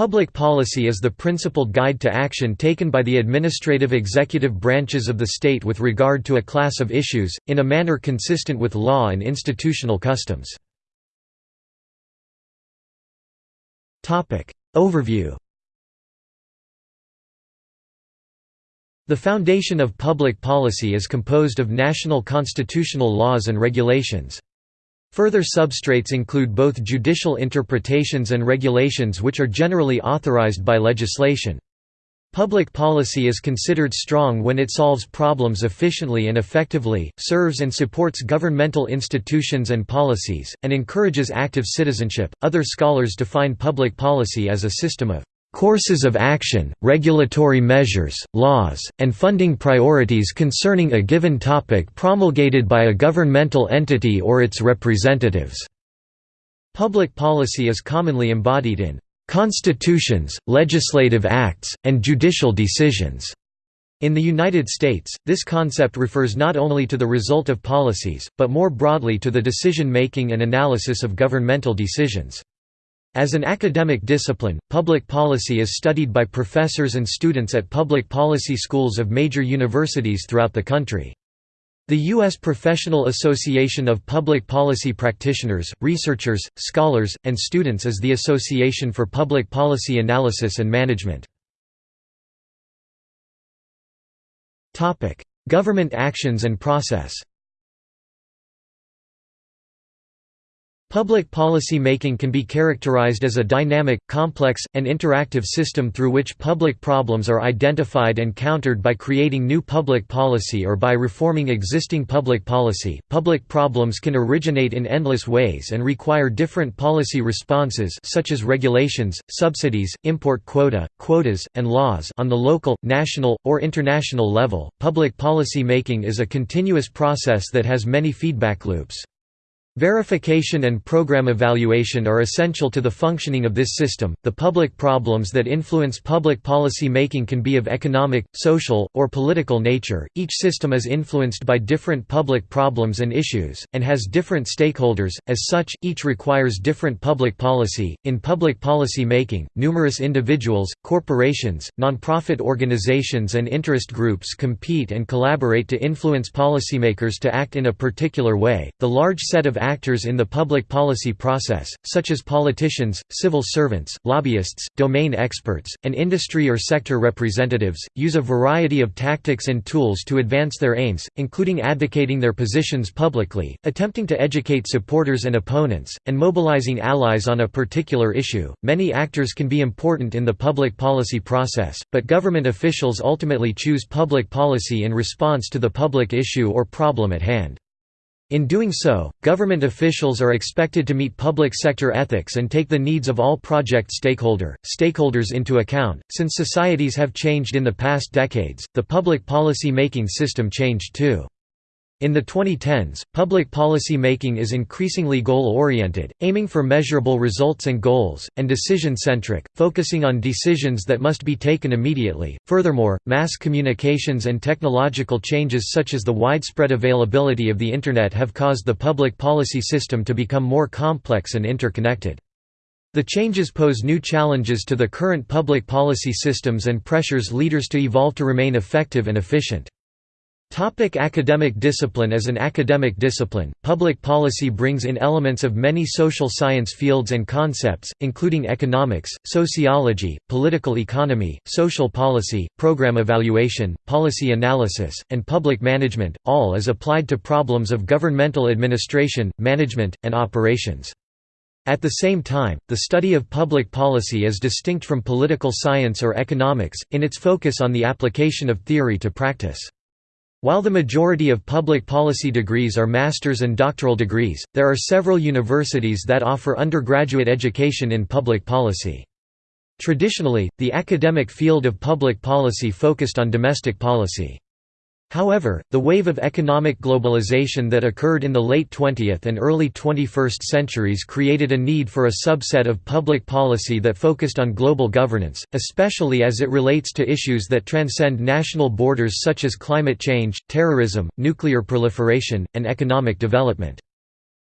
Public policy is the principled guide to action taken by the administrative executive branches of the state with regard to a class of issues, in a manner consistent with law and institutional customs. Overview The foundation of public policy is composed of national constitutional laws and regulations. Further substrates include both judicial interpretations and regulations which are generally authorized by legislation. Public policy is considered strong when it solves problems efficiently and effectively, serves and supports governmental institutions and policies, and encourages active citizenship. Other scholars define public policy as a system of courses of action, regulatory measures, laws, and funding priorities concerning a given topic promulgated by a governmental entity or its representatives." Public policy is commonly embodied in "...constitutions, legislative acts, and judicial decisions." In the United States, this concept refers not only to the result of policies, but more broadly to the decision-making and analysis of governmental decisions. As an academic discipline, public policy is studied by professors and students at public policy schools of major universities throughout the country. The U.S. Professional Association of Public Policy Practitioners, Researchers, Scholars, and Students is the Association for Public Policy Analysis and Management. Government actions and process Public policy making can be characterized as a dynamic, complex, and interactive system through which public problems are identified and countered by creating new public policy or by reforming existing public policy. Public problems can originate in endless ways and require different policy responses such as regulations, subsidies, import quota, quotas, and laws on the local, national, or international level. Public policy making is a continuous process that has many feedback loops. Verification and program evaluation are essential to the functioning of this system. The public problems that influence public policy making can be of economic, social, or political nature. Each system is influenced by different public problems and issues, and has different stakeholders, as such, each requires different public policy. In public policy making, numerous individuals, corporations, nonprofit organizations, and interest groups compete and collaborate to influence policymakers to act in a particular way. The large set of actors in the public policy process, such as politicians, civil servants, lobbyists, domain experts, and industry or sector representatives, use a variety of tactics and tools to advance their aims, including advocating their positions publicly, attempting to educate supporters and opponents, and mobilizing allies on a particular issue. Many actors can be important in the public policy process, but government officials ultimately choose public policy in response to the public issue or problem at hand. In doing so, government officials are expected to meet public sector ethics and take the needs of all project stakeholder, stakeholders into account. Since societies have changed in the past decades, the public policy making system changed too. In the 2010s, public policy making is increasingly goal-oriented, aiming for measurable results and goals, and decision-centric, focusing on decisions that must be taken immediately. Furthermore, mass communications and technological changes such as the widespread availability of the Internet have caused the public policy system to become more complex and interconnected. The changes pose new challenges to the current public policy systems and pressures leaders to evolve to remain effective and efficient. Topic academic discipline As an academic discipline, public policy brings in elements of many social science fields and concepts, including economics, sociology, political economy, social policy, program evaluation, policy analysis, and public management, all as applied to problems of governmental administration, management, and operations. At the same time, the study of public policy is distinct from political science or economics, in its focus on the application of theory to practice. While the majority of public policy degrees are master's and doctoral degrees, there are several universities that offer undergraduate education in public policy. Traditionally, the academic field of public policy focused on domestic policy. However, the wave of economic globalization that occurred in the late 20th and early 21st centuries created a need for a subset of public policy that focused on global governance, especially as it relates to issues that transcend national borders such as climate change, terrorism, nuclear proliferation, and economic development.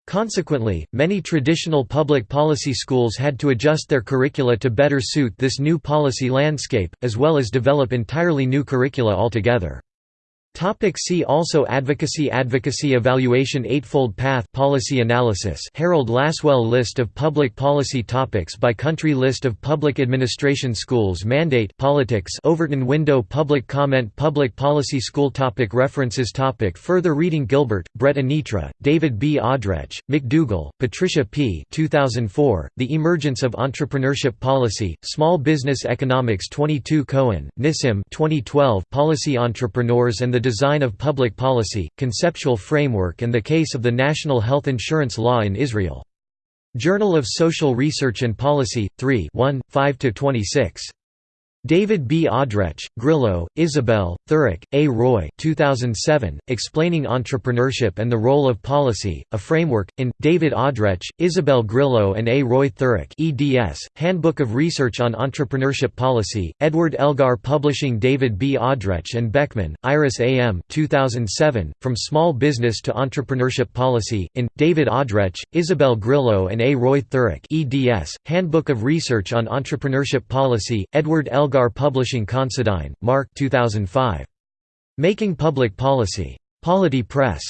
Consequently, many traditional public policy schools had to adjust their curricula to better suit this new policy landscape, as well as develop entirely new curricula altogether. Topic see also Advocacy Advocacy Evaluation Eightfold Path Policy Analysis Harold Lasswell List of public policy topics by country List of public administration schools Mandate Politics Overton Window Public Comment Public Policy School topic References topic Further reading Gilbert, Brett Anitra, David B. Audretsch, McDougall, Patricia P. 2004, The Emergence of Entrepreneurship Policy, Small Business Economics 22 Cohen, Nissim 2012 Policy Entrepreneurs and the design of public policy, conceptual framework and the case of the national health insurance law in Israel. Journal of Social Research and Policy, 3 5–26. David B. Audretsch, Grillo, Isabel, Thurik, A. Roy 2007, Explaining Entrepreneurship and the Role of Policy, A Framework, in, David Audretsch, Isabel Grillo and A. Roy Thurik eds, Handbook of Research on Entrepreneurship Policy, Edward Elgar Publishing David B. Audretsch and Beckman, Iris A. M. 2007, From Small Business to Entrepreneurship Policy, in, David Audretsch, Isabel Grillo and A. Roy Thurik eds, Handbook of Research on Entrepreneurship Policy, Edward Elgar Elgar Publishing Considine, Mark 2005. Making Public Policy. Polity Press.